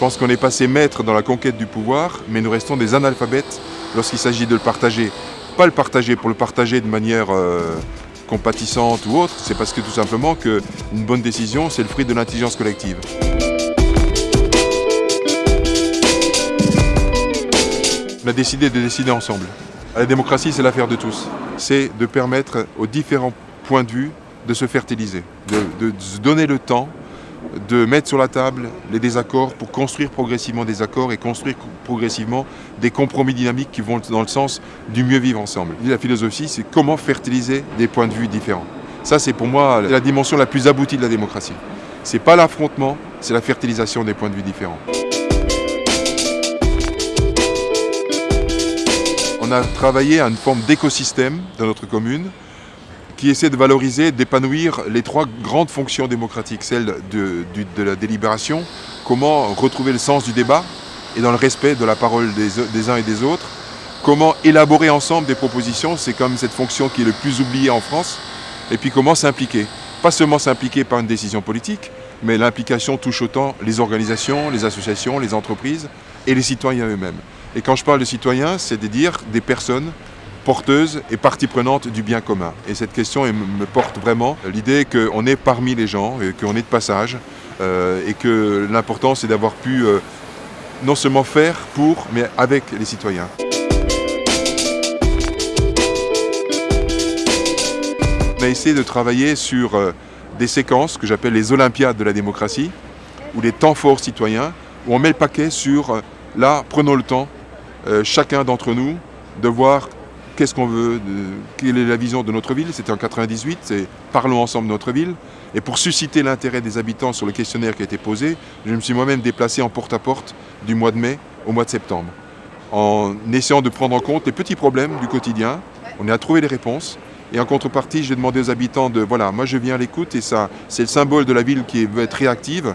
pense qu'on est passé maître dans la conquête du pouvoir, mais nous restons des analphabètes lorsqu'il s'agit de le partager. Pas le partager pour le partager de manière euh, compatissante ou autre, c'est parce que tout simplement qu'une bonne décision, c'est le fruit de l'intelligence collective. On a décidé de décider ensemble. La démocratie, c'est l'affaire de tous. C'est de permettre aux différents points de vue de se fertiliser, de se donner le temps de mettre sur la table les désaccords pour construire progressivement des accords et construire progressivement des compromis dynamiques qui vont dans le sens du mieux vivre ensemble. La philosophie, c'est comment fertiliser des points de vue différents. Ça, c'est pour moi la dimension la plus aboutie de la démocratie. C'est pas l'affrontement, c'est la fertilisation des points de vue différents. On a travaillé à une forme d'écosystème dans notre commune qui essaie de valoriser, d'épanouir les trois grandes fonctions démocratiques, celle de, la délibération, comment retrouver le sens du débat et dans le respect de la parole des, uns et des autres, comment élaborer ensemble des propositions, c'est comme cette fonction qui est le plus oubliée en France, et puis comment s'impliquer. Pas seulement s'impliquer par une décision politique, mais l'implication touche autant les organisations, les associations, les entreprises et les citoyens eux-mêmes. Et quand je parle de citoyens, c'est de dire des personnes porteuse et partie prenante du bien commun. Et cette question me porte vraiment l'idée qu'on est parmi les gens, qu'on est de passage, euh, et que l'important c'est d'avoir pu euh, non seulement faire pour, mais avec les citoyens. On a essayé de travailler sur euh, des séquences que j'appelle les Olympiades de la démocratie, ou les temps forts citoyens, où on met le paquet sur, là, prenons le temps, chacun d'entre nous, de voir qu'est-ce qu'on veut, quelle est la vision de notre ville? C'était en 98, c'est parlons ensemble de notre ville. Et pour susciter l'intérêt des habitants sur le questionnaire qui a été posé, je me suis moi-même déplacé en porte-à-porte du mois de mai au mois de septembre, en essayant de prendre en compte les petits problèmes du quotidien. On a trouvé les réponses. Et en contrepartie, j'ai demandé aux habitants de, voilà, moi je viens à l'écoute et ça, c'est le symbole de la ville qui veut être réactive.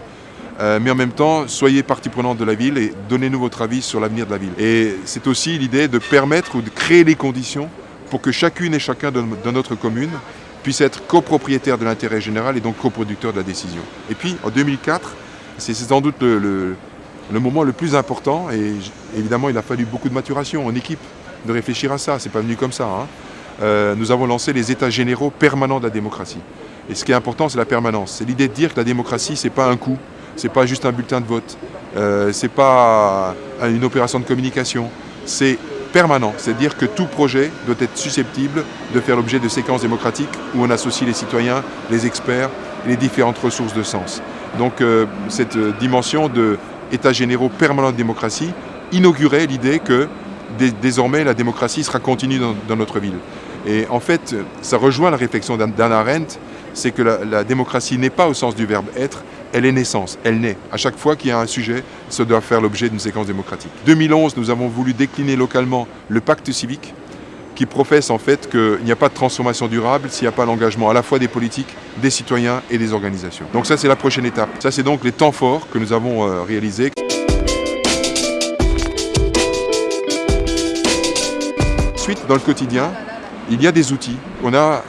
Euh, mais en même temps, soyez partie prenante de la ville et donnez-nous votre avis sur l'avenir de la ville. Et c'est aussi l'idée de permettre ou de créer les conditions pour que chacune et chacun de, notre commune puisse être copropriétaire de l'intérêt général et donc coproducteur de la décision. Et puis, en 2004, c'est sans doute le, moment le plus important et évidemment, il a fallu beaucoup de maturation en équipe de réfléchir à ça. C'est pas venu comme ça. Hein. Euh, nous avons lancé les états généraux permanents de la démocratie. Et ce qui est important, c'est la permanence. C'est l'idée de dire que la démocratie, c'est pas un coup, c'est pas juste un bulletin de vote, euh, c'est pas une opération de communication, c'est permanent. C'est-à-dire que tout projet doit être susceptible de faire l'objet de séquences démocratiques où on associe les citoyens, les experts les différentes ressources de sens. Donc euh, cette dimension de état généraux permanent de démocratie inaugurait l'idée que désormais la démocratie sera continue dans, notre ville. Et en fait, ça rejoint la réflexion d'Anna Arendt, c'est que la démocratie n'est pas au sens du verbe être, elle est naissance, elle naît. À chaque fois qu'il y a un sujet, ça doit faire l'objet d'une séquence démocratique. 2011, nous avons voulu décliner localement le pacte civique qui professe en fait qu'il n'y a pas de transformation durable s'il n'y a pas l'engagement à la fois des politiques, des citoyens et des organisations. Donc ça c'est la prochaine étape. Ça c'est donc les temps forts que nous avons euh, réalisés. Ensuite, dans le quotidien, il y a des outils. On a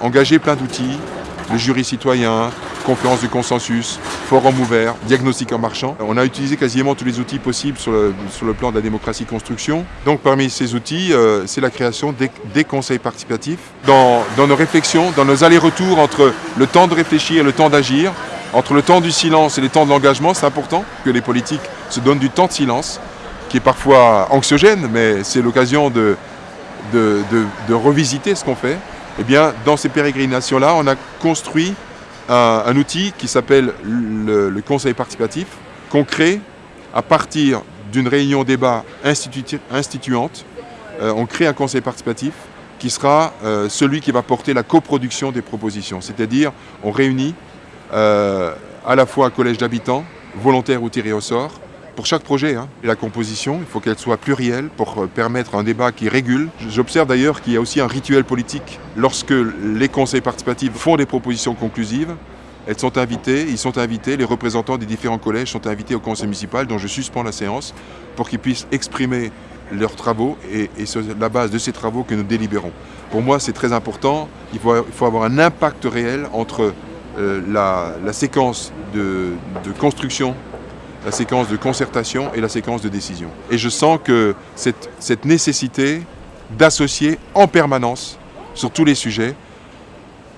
engagé plein d'outils, le jury citoyen, conférence du consensus, forum ouvert, diagnostic en marchand. On a utilisé quasiment tous les outils possibles sur le, sur le plan de la démocratie construction. Donc parmi ces outils, euh, c'est la création des, conseils participatifs. Dans, dans, nos réflexions, dans nos allers-retours entre le temps de réfléchir et le temps d'agir, entre le temps du silence et le temps de l'engagement, c'est important que les politiques se donnent du temps de silence, qui est parfois anxiogène, mais c'est l'occasion de, de, de revisiter ce qu'on fait. Eh dans ces pérégrinations-là, on a construit un, outil qui s'appelle le, conseil participatif, qu'on crée à partir d'une réunion débat instituante. Euh, on crée un conseil participatif qui sera euh, celui qui va porter la coproduction des propositions. C'est-à-dire, on réunit euh, à la fois un collège d'habitants, volontaires ou tirés au sort, pour chaque projet. Hein. Et la composition, il faut qu'elle soit plurielle pour permettre un débat qui régule. J'observe d'ailleurs qu'il y a aussi un rituel politique. Lorsque les conseils participatifs font des propositions conclusives, elles sont invitées, ils sont invités, les représentants des différents collèges sont invités au conseil municipal dont je suspends la séance pour qu'ils puissent exprimer leurs travaux et, c'est la base de ces travaux que nous délibérons. Pour moi, c'est très important. Il faut, avoir un impact réel entre euh, la, séquence de construction la séquence de concertation et la séquence de décision. Et je sens que cette, nécessité d'associer en permanence sur tous les sujets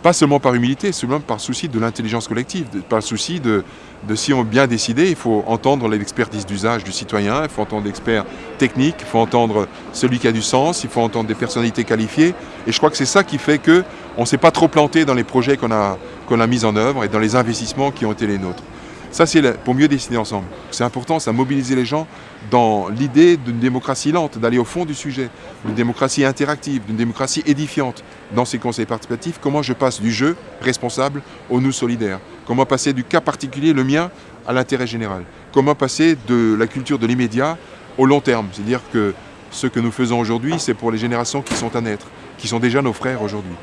pas seulement par humilité, seulement par souci de l'intelligence collective, par souci de, de, si on bien décidé, il faut entendre l'expertise d'usage du citoyen, il faut entendre l'expert technique, il faut entendre celui qui a du sens, il faut entendre des personnalités qualifiées. Et je crois que c'est ça qui fait qu'on ne s'est pas trop planté dans les projets qu'on a mis en œuvre et dans les investissements qui ont été les nôtres. Ça, c'est pour mieux décider ensemble. C'est important, ça mobiliser les gens dans l'idée d'une démocratie lente, d'aller au fond du sujet, d'une démocratie interactive, d'une démocratie édifiante. Dans ces conseils participatifs, comment je passe du jeu responsable au nous solidaire? Comment passer du cas particulier, le mien, à l'intérêt général? Comment passer de la culture de l'immédiat au long terme? C'est-à-dire que ce que nous faisons aujourd'hui, c'est pour les générations qui sont à naître, qui sont déjà nos frères aujourd'hui.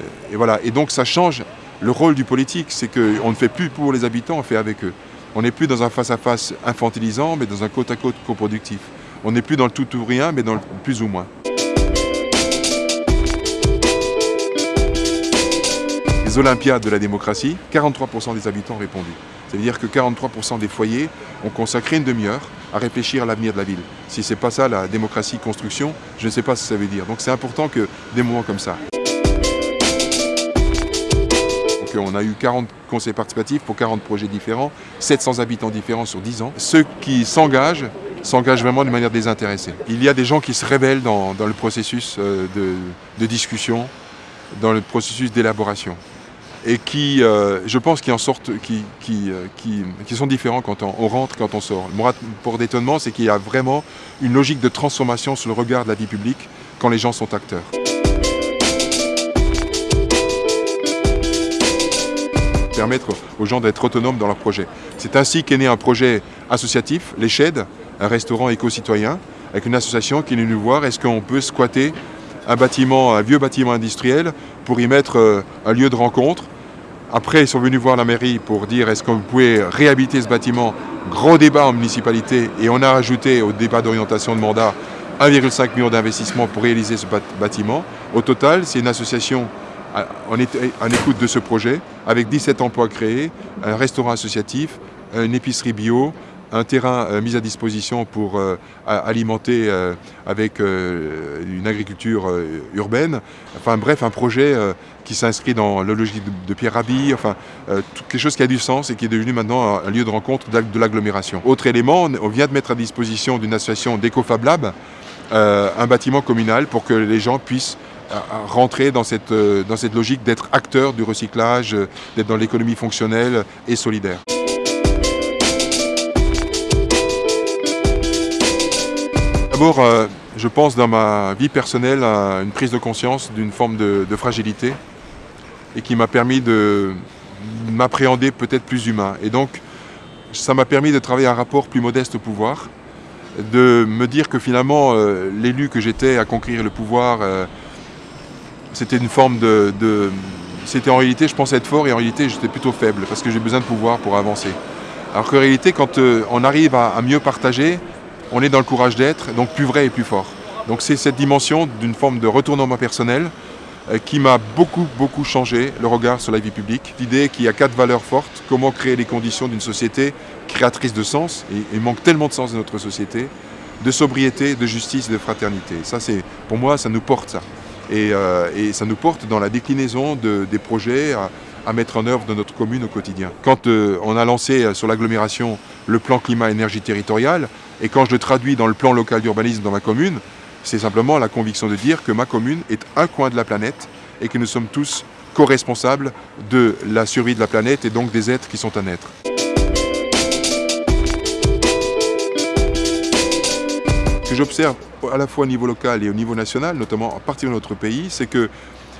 Euh, et voilà. Et donc ça change le rôle du politique, c'est qu'on ne fait plus pour les habitants, on fait avec eux. On n'est plus dans un face-à-face infantilisant, mais dans un côte-à-côte coproductif. On n'est plus dans le tout ou rien, mais dans le plus ou moins. Les Olympiades de la démocratie, 43% des habitants ont répondu. C'est-à-dire que 43% des foyers ont consacré une demi-heure à réfléchir à l'avenir de la ville. Si ce n'est pas ça la démocratie construction, je ne sais pas ce que ça veut dire. Donc c'est important que des moments comme ça. On a eu 40 conseils participatifs pour 40 projets différents, 700 habitants différents sur 10 ans. Ceux qui s'engagent s'engagent vraiment de manière désintéressée. Il y a des gens qui se révèlent dans, le processus euh, de, discussion, dans le processus d'élaboration et qui, euh, je pense, qui en sortent, qui, euh, qui, qui, sont différents quand on, rentre, quand on sort. Mon rapport d'étonnement, c'est qu'il y a vraiment une logique de transformation sur le regard de la vie publique quand les gens sont acteurs. Permettre aux gens d'être autonomes dans leur projet. C'est ainsi qu'est né un projet associatif, les un restaurant éco-citoyen, avec une association qui est venue voir, est-ce qu'on peut squatter un bâtiment, un vieux bâtiment industriel pour y mettre euh, un lieu de rencontre? Après, ils sont venus voir la mairie pour dire est-ce qu'on pouvait réhabiter ce bâtiment? Gros débat en municipalité et on a ajouté au débat d'orientation de mandat 1,5 million d'investissements pour réaliser ce bâtiment. Au total, c'est une association en écoute de ce projet avec 17 emplois créés, un restaurant associatif, une épicerie bio, un terrain euh, mis à disposition pour euh, alimenter euh, avec une agriculture urbaine. Enfin bref, un projet qui s'inscrit dans la logique de, Pierre Rabhi, enfin quelque chose qui a du sens et qui est devenu maintenant un lieu de rencontre de l'agglomération. Autre élément, on vient de mettre à disposition d'une association d'EcoFab Lab un bâtiment communal pour que les gens puissent rentrer dans cette, euh, dans cette logique d'être acteur du recyclage, euh, d'être dans l'économie fonctionnelle et solidaire. D'abord, euh, je pense dans ma vie personnelle à une prise de conscience d'une forme de, fragilité et qui m'a permis de m'appréhender peut-être plus humain. Et donc, ça m'a permis de travailler un rapport plus modeste au pouvoir, de me dire que finalement, l'élu que j'étais à conquérir le pouvoir, c'était une forme de, C'était en réalité, je pensais être fort et en réalité, j'étais plutôt faible parce que j'ai besoin de pouvoir pour avancer. Alors qu'en réalité, quand euh, on arrive à, mieux partager, on est dans le courage d'être, donc plus vrai et plus fort. Donc c'est cette dimension d'une forme de retournement personnel euh, qui m'a beaucoup, beaucoup changé le regard sur la vie publique. L'idée qu'il y a quatre valeurs fortes, comment créer les conditions d'une société créatrice de sens, et il manque tellement de sens dans notre société, de sobriété, de justice et de fraternité. Ça, pour moi, ça nous porte ça. Euh, et, ça nous porte dans la déclinaison des projets à, mettre en œuvre dans notre commune au quotidien. Quand euh, on a lancé euh, sur l'agglomération le plan climat-énergie territoriale, et quand je le traduis dans le plan local d'urbanisme dans ma commune, c'est simplement la conviction de dire que ma commune est un coin de la planète et que nous sommes tous co-responsables de la survie de la planète et donc des êtres qui sont à naître. Ce que j'observe à la fois au niveau local et au niveau national, notamment à partir de notre pays, c'est que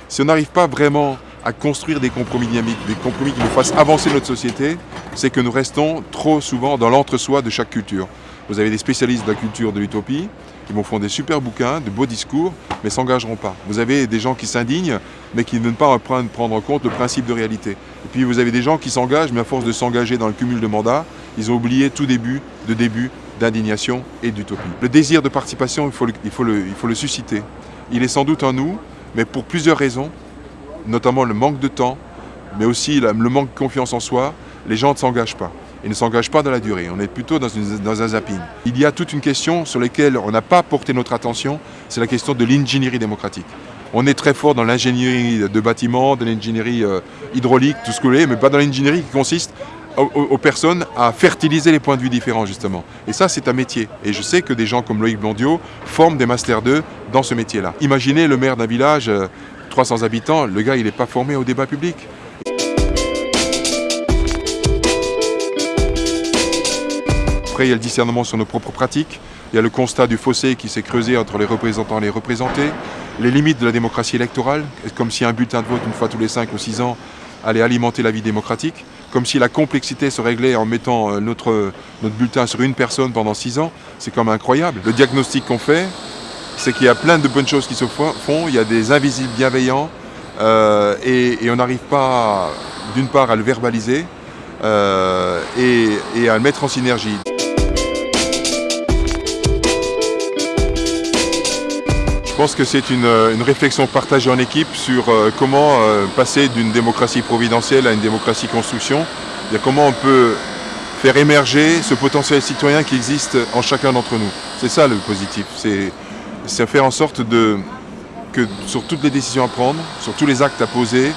si on n'arrive pas vraiment à construire des compromis dynamiques, des compromis qui nous fassent avancer notre société, c'est que nous restons trop souvent dans l'entre-soi de chaque culture. Vous avez des spécialistes de la culture de l'utopie qui vont faire des super bouquins, de beaux discours, mais s'engageront pas. Vous avez des gens qui s'indignent, mais qui ne veulent pas prendre en compte le principe de réalité. Et puis vous avez des gens qui s'engagent, mais à force de s'engager dans le cumul de mandats, ils ont oublié tout début de début d'indignation et d'utopie. Le désir de participation, il faut, le, il, faut susciter. Il est sans doute en nous, mais pour plusieurs raisons, notamment le manque de temps, mais aussi le manque de confiance en soi, les gens ne s'engagent pas. et ne s'engage pas dans la durée. On est plutôt dans, dans un zapping. Il y a toute une question sur laquelle on n'a pas porté notre attention, c'est la question de l'ingénierie démocratique. On est très fort dans l'ingénierie de bâtiments, de l'ingénierie euh, hydraulique, tout ce que vous voulez, mais pas dans l'ingénierie qui consiste aux, personnes à fertiliser les points de vue différents justement. Et ça c'est un métier. Et je sais que des gens comme Loïc Blondiot forment des Master 2 dans ce métier-là. Imaginez le maire d'un village, 300 euh, habitants, le gars il n'est pas formé au débat public. Après il y a le discernement sur nos propres pratiques, il y a le constat du fossé qui s'est creusé entre les représentants et les représentés, les limites de la démocratie électorale, comme si un bulletin de vote une fois tous les 5 ou 6 ans allait alimenter la vie démocratique, comme si la complexité se réglait en mettant euh, notre, bulletin sur une personne pendant 6 ans, c'est comme incroyable. Le diagnostic qu'on fait, c'est qu'il y a plein de bonnes choses qui se font, il y a des invisibles bienveillants, euh, et, on n'arrive pas, d'une part, à le verbaliser, euh, et à le mettre en synergie. Pense que c'est une, réflexion partagée en équipe sur euh, comment euh, passer d'une démocratie providentielle à une démocratie construction. comment on peut faire émerger ce potentiel citoyen qui existe en chacun d'entre nous. C'est ça le positif, c'est faire en sorte que sur toutes les décisions à prendre, sur tous les actes à poser,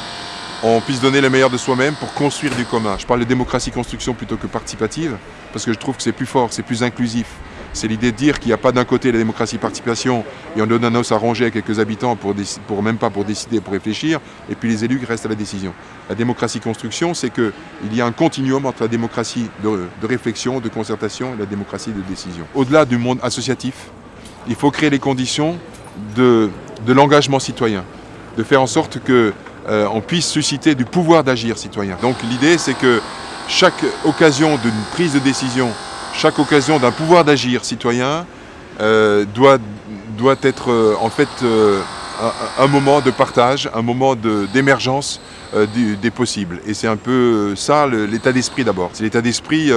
on puisse donner le meilleur de soi-même pour construire du commun. Je parle de démocratie construction plutôt que participative, parce que je trouve que c'est plus fort, c'est plus inclusif. C'est l'idée de dire qu'il n'y a pas d'un côté la démocratie participation et on donne un os à ronger à quelques habitants pour, même pas pour décider, pour réfléchir, et puis les élus restent à la décision. La démocratie construction, c'est qu'il y a un continuum entre la démocratie de, réflexion, de concertation et la démocratie de décision. Au-delà du monde associatif, il faut créer les conditions de, l'engagement citoyen, de faire en sorte qu'on euh, puisse susciter du pouvoir d'agir citoyen. Donc l'idée, c'est que chaque occasion d'une prise de décision chaque occasion d'un pouvoir d'agir citoyen euh, doit, être euh, en fait euh, un, moment de partage, un moment d'émergence des possibles. Et c'est un peu ça l'état d'esprit d'abord. C'est l'état d'esprit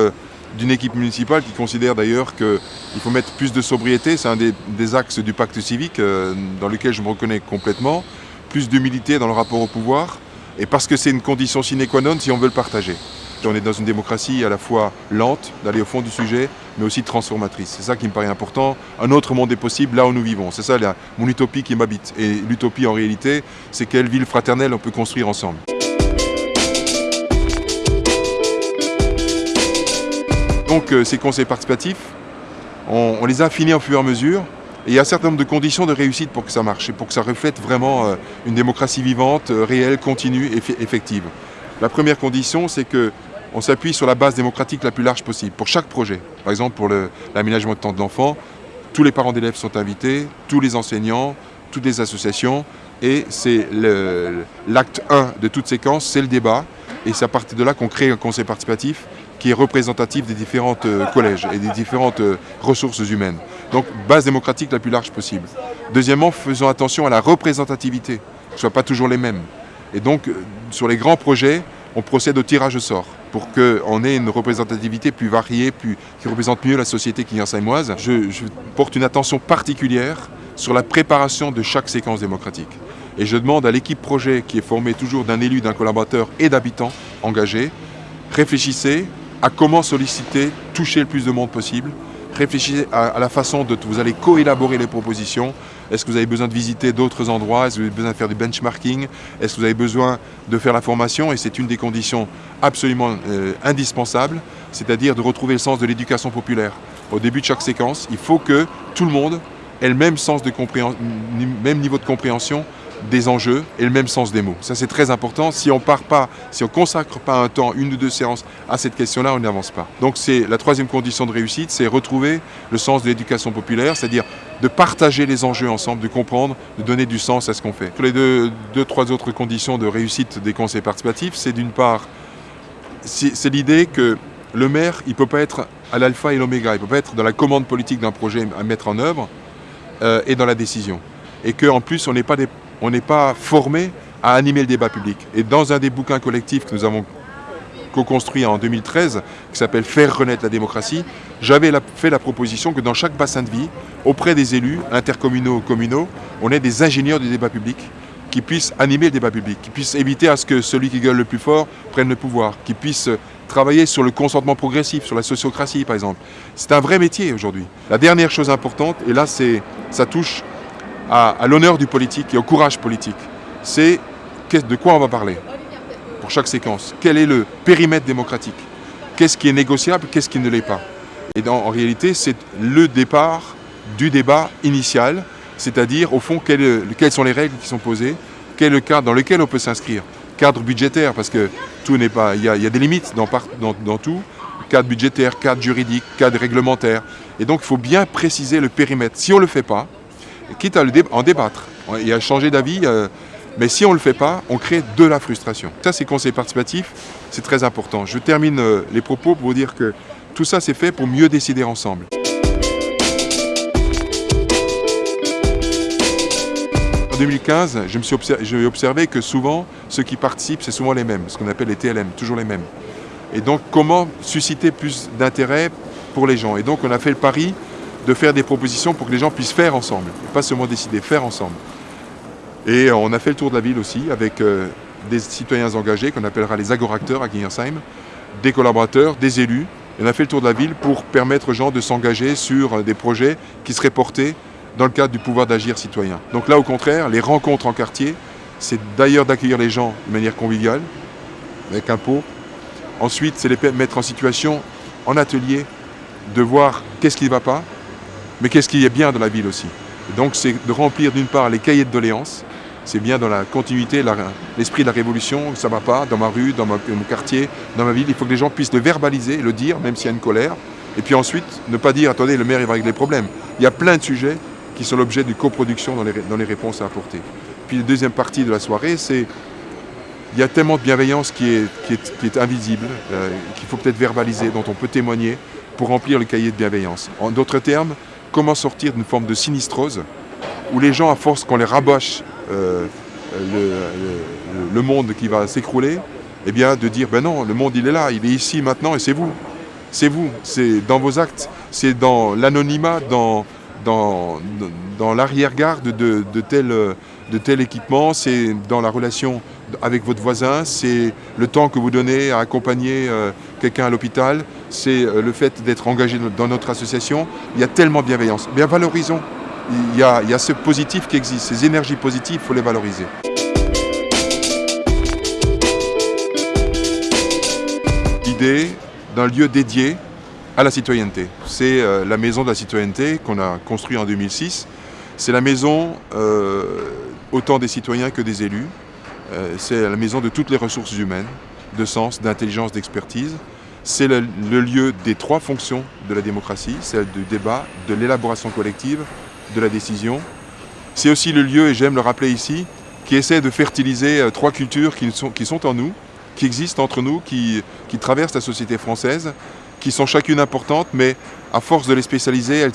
d'une équipe municipale qui considère d'ailleurs qu'il faut mettre plus de sobriété, c'est un des, axes du pacte civique dans lequel je me reconnais complètement, plus d'humilité dans le rapport au pouvoir, et parce que c'est une condition sine qua non si on veut le partager. On est dans une démocratie à la fois lente, d'aller au fond du sujet, mais aussi transformatrice. C'est ça qui me paraît important. Un autre monde est possible là où nous vivons. C'est ça mon utopie qui m'habite. Et l'utopie en réalité, c'est quelle ville fraternelle on peut construire ensemble. Donc euh, ces conseils participatifs, on, les a affinés au fur et à mesure. Et il y a un certain nombre de conditions de réussite pour que ça marche et pour que ça reflète vraiment euh, une démocratie vivante, euh, réelle, continue, et effective. La première condition, c'est que on s'appuie sur la base démocratique la plus large possible pour chaque projet. Par exemple, pour l'aménagement de temps de l'enfant, tous les parents d'élèves sont invités, tous les enseignants, toutes les associations, et c'est l'acte 1 de toute séquence, c'est le débat, et c'est à partir de là qu'on crée un conseil participatif qui est représentatif des différents euh, collèges et des différentes euh, ressources humaines. Donc, base démocratique la plus large possible. Deuxièmement, faisons attention à la représentativité, que ne soit pas toujours les mêmes. Et donc, euh, sur les grands projets, on procède au tirage au sort pour qu'on ait une représentativité plus variée, qui représente mieux la société quignan-samoise. Je, je porte une attention particulière sur la préparation de chaque séquence démocratique. Et je demande à l'équipe projet, qui est formée toujours d'un élu, d'un collaborateur et d'habitants engagés, réfléchissez à comment solliciter, toucher le plus de monde possible, réfléchissez à, la façon dont vous allez co-élaborer les propositions. Est-ce que vous avez besoin de visiter d'autres endroits? Est-ce que vous avez besoin de faire du benchmarking? Est-ce que vous avez besoin de faire la formation? Et c'est une des conditions absolument euh, indispensables, c'est-à-dire de retrouver le sens de l'éducation populaire. Au début de chaque séquence, il faut que tout le monde ait le même, sens de même niveau de compréhension des enjeux et le même sens des mots. Ça c'est très important. Si on part pas, si on consacre pas un temps, une ou deux séances à cette question-là, on n'avance pas. Donc c'est la troisième condition de réussite, c'est retrouver le sens de l'éducation populaire, c'est-à-dire de partager les enjeux ensemble, de comprendre, de donner du sens à ce qu'on fait. les deux, deux, trois autres conditions de réussite des conseils participatifs, c'est d'une part, c'est l'idée que le maire, il ne peut pas être à l'alpha et l'oméga, il ne peut pas être dans la commande politique d'un projet à mettre en œuvre euh, et dans la décision. Et qu'en plus, on n'est pas des on n'est pas formé à animer le débat public. Et dans un des bouquins collectifs que nous avons co-construit en 2013, qui s'appelle Faire renaître la démocratie, j'avais fait la proposition que dans chaque bassin de vie, auprès des élus intercommunaux, communaux, on ait des ingénieurs du débat public qui puisse animer le débat public, qui puisse éviter à ce que celui qui gueule le plus fort prenne le pouvoir, qui puisse travailler sur le consentement progressif, sur la sociocratie par exemple. C'est un vrai métier aujourd'hui. La dernière chose importante, et là ça touche à, l'honneur du politique et au courage politique, c'est de quoi on va parler pour chaque séquence? Quel est le périmètre démocratique? Qu'est-ce qui est négociable, qu'est-ce qui ne l'est pas? Et en réalité, c'est le départ du débat initial, c'est-à-dire au fond quelles, sont les règles qui sont posées, quel est le cadre dans lequel on peut s'inscrire? Cadre budgétaire, parce que tout n'est pas. Il y, a des limites dans, dans tout. Cadre budgétaire, cadre juridique, cadre réglementaire. Et donc il faut bien préciser le périmètre. Si on ne le fait pas, quitte à le en débattre et à changer d'avis, euh, mais si on ne le fait pas, on crée de la frustration. Ça, c'est conseil participatif, c'est très important. Je termine euh, les propos pour vous dire que tout ça, c'est fait pour mieux décider ensemble. En 2015, j'ai observé que souvent, ceux qui participent, c'est souvent les mêmes, ce qu'on appelle les TLM, toujours les mêmes. Et donc, comment susciter plus d'intérêt pour les gens? Et donc, on a fait le pari de faire des propositions pour que les gens puissent faire ensemble, pas seulement décider, faire ensemble. Et on a fait le tour de la ville aussi avec euh, des citoyens engagés qu'on appellera les agoracteurs à Guignersheim, des collaborateurs, des élus. Et on a fait le tour de la ville pour permettre aux gens de s'engager sur euh, des projets qui seraient portés dans le cadre du pouvoir d'agir citoyen. Donc là, au contraire, les rencontres en quartier, c'est d'ailleurs d'accueillir les gens de manière conviviale, avec un pot. Ensuite, c'est les mettre en situation, en atelier, de voir qu'est-ce qui ne va pas, mais qu'est-ce qui est bien dans la ville aussi? Donc, c'est de remplir d'une part les cahiers de doléances, c'est bien dans la continuité, l'esprit de la révolution, ça ne va pas, dans ma rue, dans, mon quartier, dans ma ville, il faut que les gens puissent le verbaliser, le dire, même s'il y a une colère, et puis ensuite, ne pas dire, attendez, le maire il va régler les problèmes. Il y a plein de sujets qui sont l'objet d'une coproduction dans les, dans les réponses à apporter. Puis la deuxième partie de la soirée, c'est il y a tellement de bienveillance qui est, qui est, qui est invisible, euh, qu'il faut peut-être verbaliser, dont on peut témoigner pour remplir le cahier de bienveillance. En d'autres termes, comment sortir d'une forme de sinistrose où les gens, à force qu'on les raboche euh, le, le, monde qui va s'écrouler, eh bien de dire ben non, le monde il est là, il est ici maintenant et c'est vous. C'est vous, c'est dans vos actes, c'est dans l'anonymat, dans, l'arrière-garde de, de, tel, de tel équipement, c'est dans la relation avec votre voisin, c'est le temps que vous donnez à accompagner euh, quelqu'un à l'hôpital, c'est euh, le fait d'être engagé dans notre association. Il y a tellement de bienveillance. Bien valorisons il y, a, ce positif qui existe, ces énergies positives, il faut les valoriser. L'idée d'un lieu dédié à la citoyenneté. C'est euh, la maison de la citoyenneté qu'on a construite en 2006. C'est la maison euh, autant des citoyens que des élus. C'est la maison de toutes les ressources humaines, de sens, d'intelligence, d'expertise. C'est le, lieu des trois fonctions de la démocratie, celle du débat, de l'élaboration collective de la décision. C'est aussi le lieu, et j'aime le rappeler ici, qui essaie de fertiliser euh, trois cultures qui sont, en nous, qui existent entre nous, qui, traversent la société française, qui sont chacune importantes, mais à force de les spécialiser, elles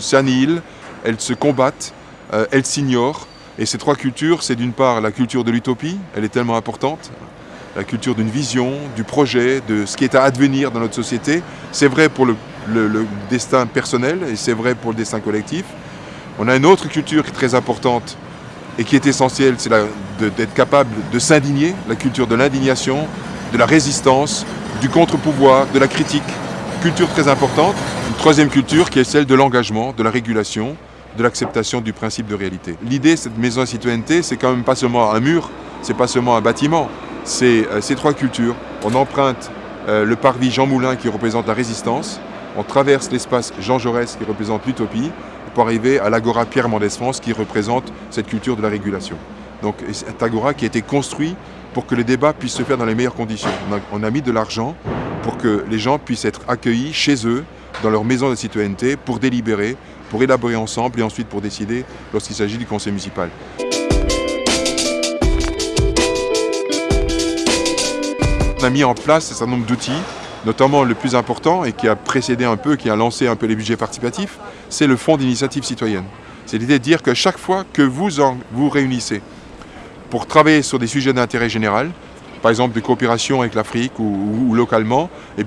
s'annihilent, elles se combattent, euh, elles s'ignorent. Et ces trois cultures, c'est d'une part la culture de l'utopie, elle est tellement importante, la culture d'une vision, du projet, de ce qui est à advenir dans notre société. C'est vrai pour le, destin personnel et c'est vrai pour le destin collectif. On a une autre culture qui est très importante et qui est essentielle, c'est d'être capable de s'indigner, la culture de l'indignation, de la résistance, du contre-pouvoir, de la critique. Culture très importante. Une troisième culture qui est celle de l'engagement, de la régulation, de l'acceptation du principe de réalité. L'idée, cette maison de citoyenneté, c'est quand même pas seulement un mur, c'est pas seulement un bâtiment, c'est euh, ces trois cultures. On emprunte euh, le parvis Jean Moulin qui représente la résistance, on traverse l'espace Jean Jaurès qui représente l'utopie, pour arriver à l'Agora Pierre Mendès France qui représente cette culture de la régulation. Donc cet Agora qui a été construit pour que le débat puisse se faire dans les meilleures conditions. On a, on a mis de l'argent pour que les gens puissent être accueillis chez eux, dans leur maison de citoyenneté, pour délibérer, pour élaborer ensemble et ensuite pour décider lorsqu'il s'agit du conseil municipal. On a mis en place un certain nombre d'outils notamment le plus important et qui a précédé un peu, qui a lancé un peu les budgets participatifs, c'est le fonds d'initiative citoyenne. C'est l'idée de dire que chaque fois que vous vous réunissez pour travailler sur des sujets d'intérêt général, par exemple de coopération avec l'Afrique ou, localement, eh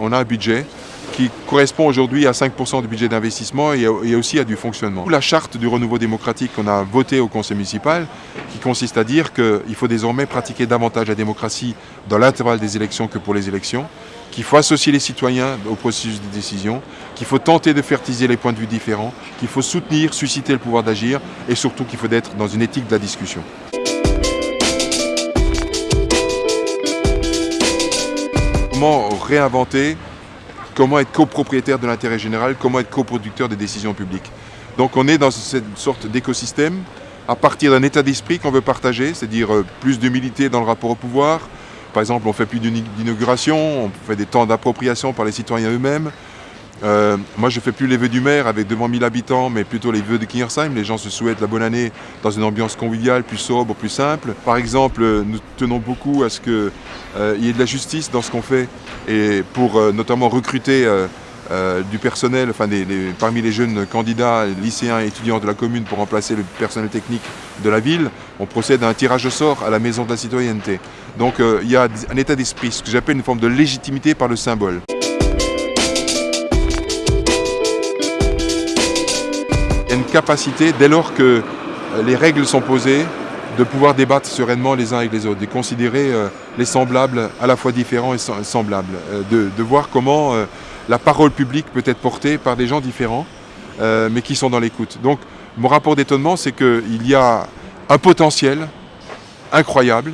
on a un budget qui correspond aujourd'hui à 5% du budget d'investissement et, aussi à du fonctionnement. La charte du renouveau démocratique qu'on a votée au conseil municipal, qui consiste à dire qu'il faut désormais pratiquer davantage la démocratie dans l'intervalle des élections que pour les élections, qu'il faut associer les citoyens au processus de décision, qu'il faut tenter de fertiliser les points de vue différents, qu'il faut soutenir, susciter le pouvoir d'agir et surtout qu'il faut être dans une éthique de la discussion. Comment réinventer comment être copropriétaire de l'intérêt général, comment être coproducteur des décisions publiques. Donc on est dans cette sorte d'écosystème à partir d'un état d'esprit qu'on veut partager, c'est-à-dire euh, plus d'humilité dans le rapport au pouvoir. Par exemple, on fait plus d'inauguration, on fait des temps d'appropriation par les citoyens eux-mêmes. Euh, moi, je fais plus les vœux du maire avec devant 1000 habitants, mais plutôt les vœux de Kingersheim. Les gens se souhaitent la bonne année dans une ambiance conviviale, plus sobre, plus simple. Par exemple, nous tenons beaucoup à ce qu'il euh, y ait de la justice dans ce qu'on fait, et pour euh, notamment recruter du personnel, enfin parmi les jeunes candidats, lycéens et étudiants de la commune pour remplacer le personnel technique de la ville, on procède à un tirage au sort à la maison de la citoyenneté. Donc il y a un état d'esprit, ce que j'appelle une forme de légitimité par le symbole. Une capacité, dès lors que euh, les règles sont posées, de pouvoir débattre sereinement les uns avec les autres, de considérer euh, les semblables à la fois différents et semblables, euh, de, voir comment la parole publique peut être portée par des gens différents, mais qui sont dans l'écoute. Donc mon rapport d'étonnement, c'est qu'il y a un potentiel incroyable,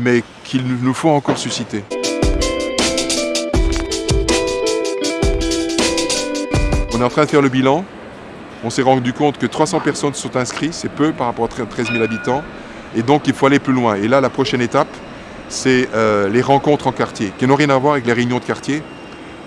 mais qu'il nous faut encore susciter. On est en train de faire le bilan on s'est rendu compte que 300 personnes sont inscrites, c'est peu par rapport à 13 000 habitants, et donc il faut aller plus loin. Et là, la prochaine étape, c'est euh, les rencontres en quartier, qui n'ont rien à voir avec les réunions de quartier,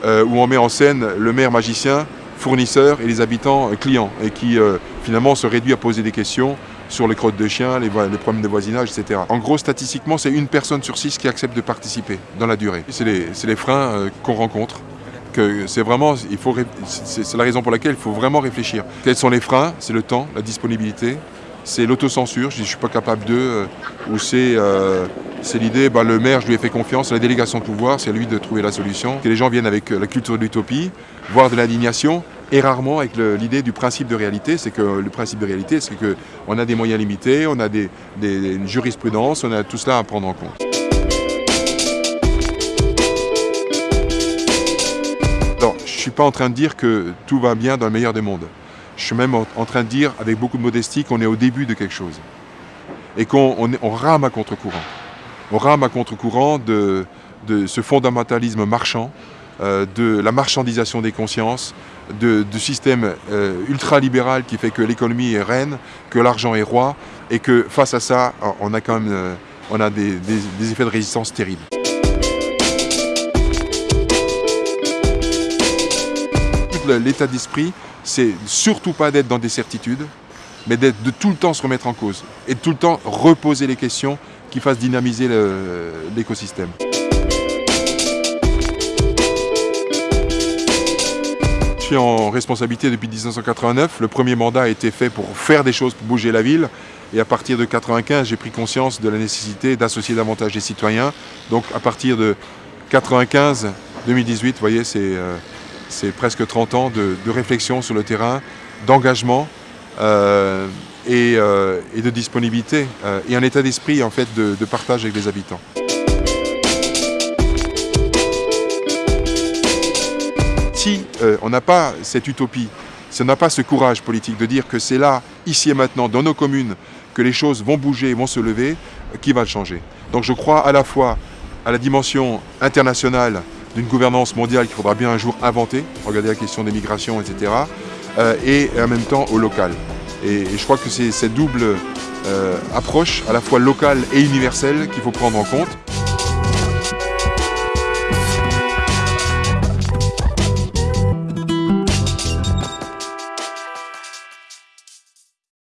euh, où on met en scène le maire magicien, fournisseur et les habitants euh, clients, et qui finalement se réduit à poser des questions sur les crottes de chiens, les, problèmes de voisinage, etc. En gros, statistiquement, c'est une personne sur six qui accepte de participer dans la durée. C'est les, freins qu'on rencontre c'est vraiment, c'est la raison pour laquelle il faut vraiment réfléchir. Quels sont les freins? C'est le temps, la disponibilité, c'est l'autocensure, je je suis pas capable de, euh, ou c'est euh, l'idée, bah, le maire, je lui ai fait confiance, la délégation de pouvoir, c'est à lui de trouver la solution. Que les gens viennent avec euh, la culture de l'utopie, voire de l'indignation, et rarement avec l'idée du principe de réalité. C'est que le principe de réalité, c'est qu'on a des moyens limités, on a des, des, une jurisprudence, on a tout cela à prendre en compte. Suis pas en train de dire que tout va bien dans le meilleur des mondes. Je suis même en train de dire, avec beaucoup de modestie, qu'on est au début de quelque chose. Et qu'on rame à contre-courant. On rame à contre-courant de, ce fondamentalisme marchand, euh, de la marchandisation des consciences, de, système euh, ultralibéral qui fait que l'économie est reine, que l'argent est roi, et que face à ça, on a quand même euh, on a des effets de résistance terribles. L'état d'esprit, c'est surtout pas d'être dans des certitudes, mais d'être de tout le temps se remettre en cause et de tout le temps reposer les questions qui fassent dynamiser l'écosystème. Je suis en responsabilité depuis 1989. Le premier mandat a été fait pour faire des choses pour bouger la ville. Et à partir de 1995, j'ai pris conscience de la nécessité d'associer davantage les citoyens. Donc à partir de 95, 2018, vous voyez, c'est euh, c'est presque 30 ans de, réflexion sur le terrain, d'engagement euh, euh, et, de disponibilité euh, et un état d'esprit en fait de, partage avec les habitants. Si on n'a pas cette utopie, si on n'a pas ce courage politique de dire que c'est là, ici et maintenant, dans nos communes, que les choses vont bouger, vont se lever, qui va le changer? Donc je crois à la fois à la dimension internationale d'une gouvernance mondiale qu'il faudra bien un jour inventer, regarder la question des migrations, etc., euh, et en même temps au local. Et, je crois que c'est cette double euh, approche, à la fois locale et universelle, qu'il faut prendre en compte.